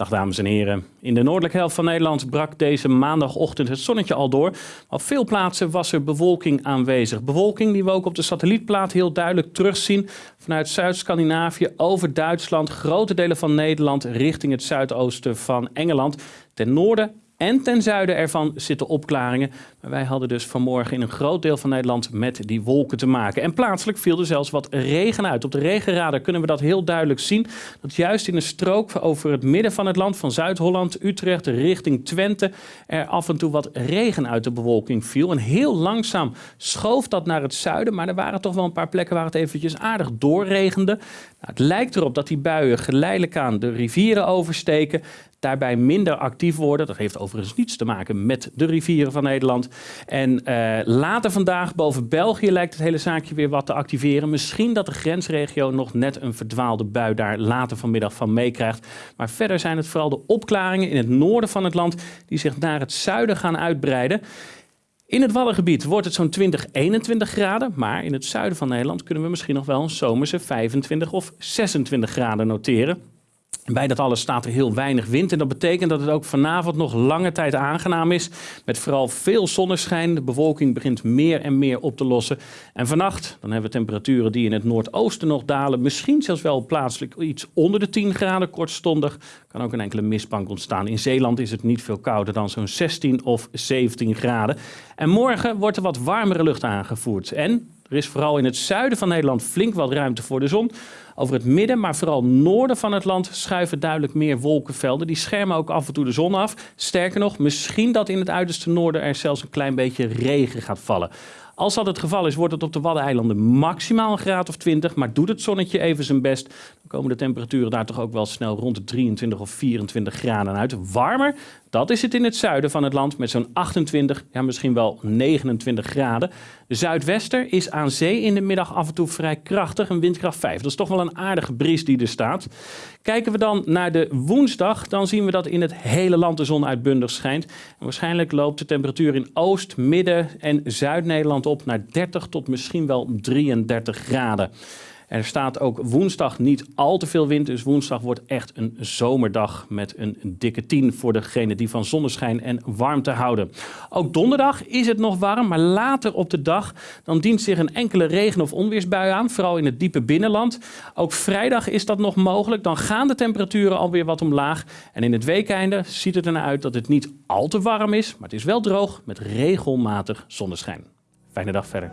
Dag dames en heren. In de noordelijke helft van Nederland brak deze maandagochtend het zonnetje al door. Op veel plaatsen was er bewolking aanwezig. Bewolking die we ook op de satellietplaat heel duidelijk terugzien. Vanuit Zuid-Scandinavië over Duitsland, grote delen van Nederland richting het zuidoosten van Engeland. Ten noorden en ten zuiden ervan zitten opklaringen. Maar wij hadden dus vanmorgen in een groot deel van Nederland met die wolken te maken. En plaatselijk viel er zelfs wat regen uit. Op de regenradar kunnen we dat heel duidelijk zien. Dat juist in een strook over het midden van het land, van Zuid-Holland, Utrecht richting Twente, er af en toe wat regen uit de bewolking viel. En heel langzaam schoof dat naar het zuiden. Maar er waren toch wel een paar plekken waar het eventjes aardig doorregende. Nou, het lijkt erop dat die buien geleidelijk aan de rivieren oversteken daarbij minder actief worden. Dat heeft overigens niets te maken met de rivieren van Nederland. En uh, later vandaag boven België lijkt het hele zaakje weer wat te activeren. Misschien dat de grensregio nog net een verdwaalde bui daar later vanmiddag van meekrijgt. Maar verder zijn het vooral de opklaringen in het noorden van het land die zich naar het zuiden gaan uitbreiden. In het Waddengebied wordt het zo'n 20, 21 graden, maar in het zuiden van Nederland kunnen we misschien nog wel een zomerse 25 of 26 graden noteren. Bij dat alles staat er heel weinig wind en dat betekent dat het ook vanavond nog lange tijd aangenaam is. Met vooral veel zonneschijn. De bewolking begint meer en meer op te lossen. En vannacht dan hebben we temperaturen die in het noordoosten nog dalen. Misschien zelfs wel plaatselijk iets onder de 10 graden kortstondig. Kan ook een enkele mistbank ontstaan. In Zeeland is het niet veel kouder dan zo'n 16 of 17 graden. En morgen wordt er wat warmere lucht aangevoerd. En er is vooral in het zuiden van Nederland flink wat ruimte voor de zon. Over het midden, maar vooral noorden van het land schuiven duidelijk meer wolkenvelden. Die schermen ook af en toe de zon af. Sterker nog, misschien dat in het uiterste noorden er zelfs een klein beetje regen gaat vallen. Als dat het geval is, wordt het op de Waddeneilanden maximaal een graad of 20. Maar doet het zonnetje even zijn best, dan komen de temperaturen daar toch ook wel snel rond de 23 of 24 graden uit. Warmer, dat is het in het zuiden van het land met zo'n 28, ja misschien wel 29 graden. De zuidwester is aan zee in de middag af en toe vrij krachtig, een windkracht 5. Dat is toch wel een aardige bries die er staat. Kijken we dan naar de woensdag, dan zien we dat in het hele land de zon uitbundig schijnt. Waarschijnlijk loopt de temperatuur in Oost, Midden en Zuid-Nederland op naar 30 tot misschien wel 33 graden. Er staat ook woensdag niet al te veel wind, dus woensdag wordt echt een zomerdag met een dikke 10 voor degene die van zonneschijn en warmte houden. Ook donderdag is het nog warm, maar later op de dag dan dient zich een enkele regen- of onweersbui aan, vooral in het diepe binnenland. Ook vrijdag is dat nog mogelijk, dan gaan de temperaturen alweer wat omlaag. En in het weekeinde ziet het ernaar uit dat het niet al te warm is, maar het is wel droog met regelmatig zonneschijn. Fijne dag verder.